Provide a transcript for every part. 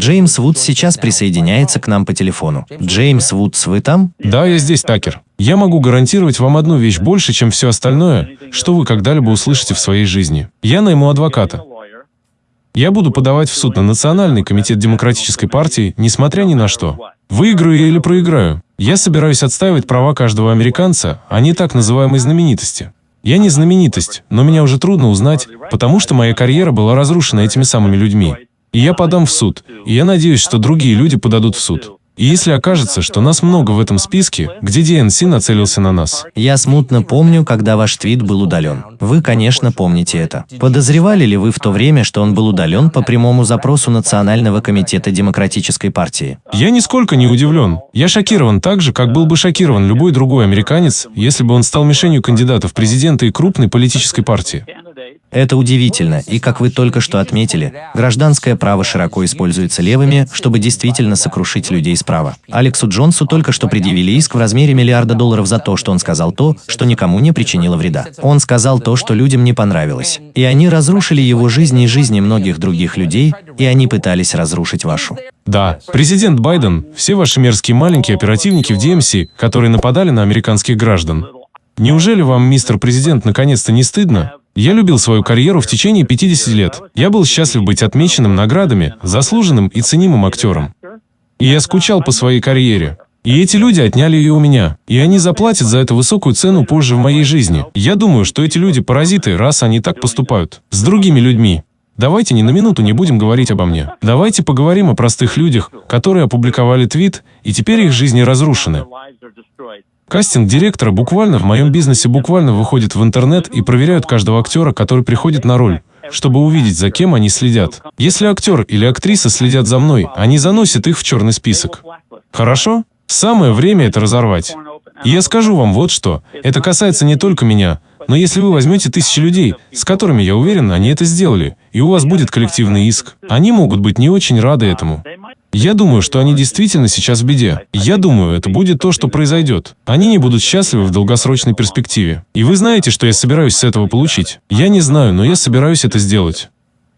Джеймс Вудс сейчас присоединяется к нам по телефону. Джеймс Вудс, вы там? Да, я здесь, Такер. Я могу гарантировать вам одну вещь больше, чем все остальное, что вы когда-либо услышите в своей жизни. Я найму адвоката. Я буду подавать в суд на Национальный комитет Демократической партии, несмотря ни на что. Выиграю я или проиграю. Я собираюсь отстаивать права каждого американца, а не так называемой знаменитости. Я не знаменитость, но меня уже трудно узнать, потому что моя карьера была разрушена этими самыми людьми. И я подам в суд, и я надеюсь, что другие люди подадут в суд. И если окажется, что нас много в этом списке, где DNC нацелился на нас. Я смутно помню, когда ваш твит был удален. Вы, конечно, помните это. Подозревали ли вы в то время, что он был удален по прямому запросу Национального комитета Демократической партии? Я нисколько не удивлен. Я шокирован так же, как был бы шокирован любой другой американец, если бы он стал мишенью кандидатов в президенты и крупной политической партии. Это удивительно, и как вы только что отметили, гражданское право широко используется левыми, чтобы действительно сокрушить людей справа. Алексу Джонсу только что предъявили иск в размере миллиарда долларов за то, что он сказал то, что никому не причинило вреда. Он сказал то, что людям не понравилось. И они разрушили его жизнь и жизни многих других людей, и они пытались разрушить вашу. Да, президент Байден, все ваши мерзкие маленькие оперативники в DMC, которые нападали на американских граждан. Неужели вам, мистер президент, наконец-то не стыдно? Я любил свою карьеру в течение 50 лет. Я был счастлив быть отмеченным наградами, заслуженным и ценимым актером. И я скучал по своей карьере. И эти люди отняли ее у меня. И они заплатят за это высокую цену позже в моей жизни. Я думаю, что эти люди паразиты, раз они так поступают. С другими людьми. Давайте ни на минуту не будем говорить обо мне. Давайте поговорим о простых людях, которые опубликовали твит, и теперь их жизни разрушены. Кастинг директора буквально в моем бизнесе буквально выходит в интернет и проверяют каждого актера, который приходит на роль, чтобы увидеть, за кем они следят. Если актер или актриса следят за мной, они заносят их в черный список. Хорошо? Самое время это разорвать. И я скажу вам вот что. Это касается не только меня, но если вы возьмете тысячи людей, с которыми, я уверен, они это сделали, и у вас будет коллективный иск, они могут быть не очень рады этому. Я думаю, что они действительно сейчас в беде. Я думаю, это будет то, что произойдет. Они не будут счастливы в долгосрочной перспективе. И вы знаете, что я собираюсь с этого получить? Я не знаю, но я собираюсь это сделать.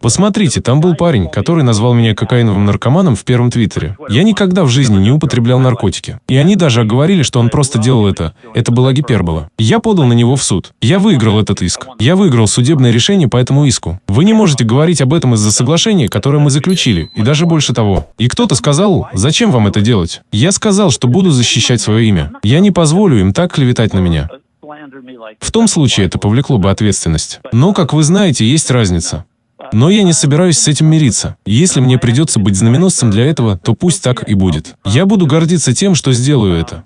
Посмотрите, там был парень, который назвал меня кокаиновым наркоманом в первом твиттере. Я никогда в жизни не употреблял наркотики. И они даже оговорили, что он просто делал это. Это была гипербола. Я подал на него в суд. Я выиграл этот иск. Я выиграл судебное решение по этому иску. Вы не можете говорить об этом из-за соглашения, которое мы заключили, и даже больше того. И кто-то сказал, зачем вам это делать? Я сказал, что буду защищать свое имя. Я не позволю им так клеветать на меня. В том случае это повлекло бы ответственность. Но, как вы знаете, есть разница. Но я не собираюсь с этим мириться. Если мне придется быть знаменосцем для этого, то пусть так и будет. Я буду гордиться тем, что сделаю это.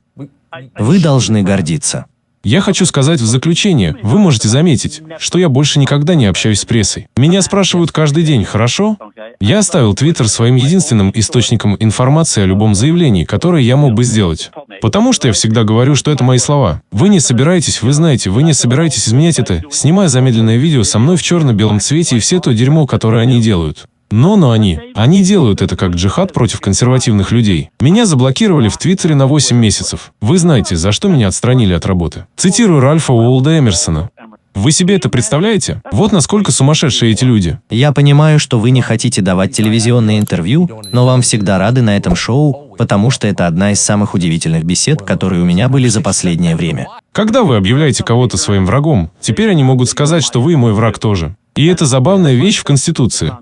Вы должны гордиться. Я хочу сказать в заключение, вы можете заметить, что я больше никогда не общаюсь с прессой. Меня спрашивают каждый день, хорошо? Я оставил Твиттер своим единственным источником информации о любом заявлении, которое я мог бы сделать. Потому что я всегда говорю, что это мои слова. Вы не собираетесь, вы знаете, вы не собираетесь изменять это, снимая замедленное видео со мной в черно-белом цвете и все то дерьмо, которое они делают. Но, но они, они делают это как джихад против консервативных людей. Меня заблокировали в Твиттере на 8 месяцев. Вы знаете, за что меня отстранили от работы. Цитирую Ральфа Уолда Эмерсона. Вы себе это представляете? Вот насколько сумасшедшие эти люди. Я понимаю, что вы не хотите давать телевизионные интервью, но вам всегда рады на этом шоу, потому что это одна из самых удивительных бесед, которые у меня были за последнее время. Когда вы объявляете кого-то своим врагом, теперь они могут сказать, что вы и мой враг тоже. И это забавная вещь в Конституции.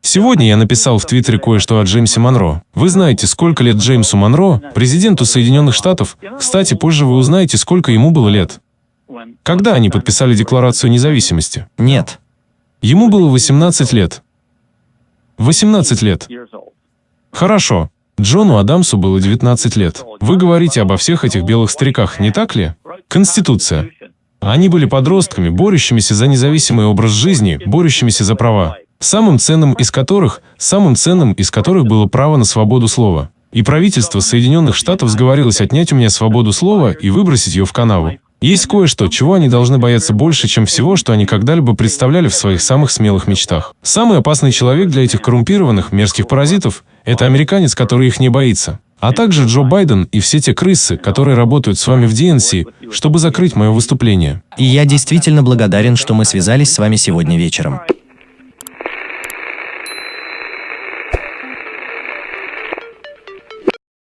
Сегодня я написал в Твиттере кое-что о Джеймсе Монро. Вы знаете, сколько лет Джеймсу Монро, президенту Соединенных Штатов. Кстати, позже вы узнаете, сколько ему было лет. Когда они подписали Декларацию независимости? Нет. Ему было 18 лет. 18 лет. Хорошо. Джону Адамсу было 19 лет. Вы говорите обо всех этих белых стариках, не так ли? Конституция. Они были подростками, борющимися за независимый образ жизни, борющимися за права самым ценным из которых, самым ценным из которых было право на свободу слова. И правительство Соединенных Штатов сговорилось отнять у меня свободу слова и выбросить ее в канаву. Есть кое-что, чего они должны бояться больше, чем всего, что они когда-либо представляли в своих самых смелых мечтах. Самый опасный человек для этих коррумпированных, мерзких паразитов – это американец, который их не боится. А также Джо Байден и все те крысы, которые работают с вами в DNC, чтобы закрыть мое выступление. И я действительно благодарен, что мы связались с вами сегодня вечером.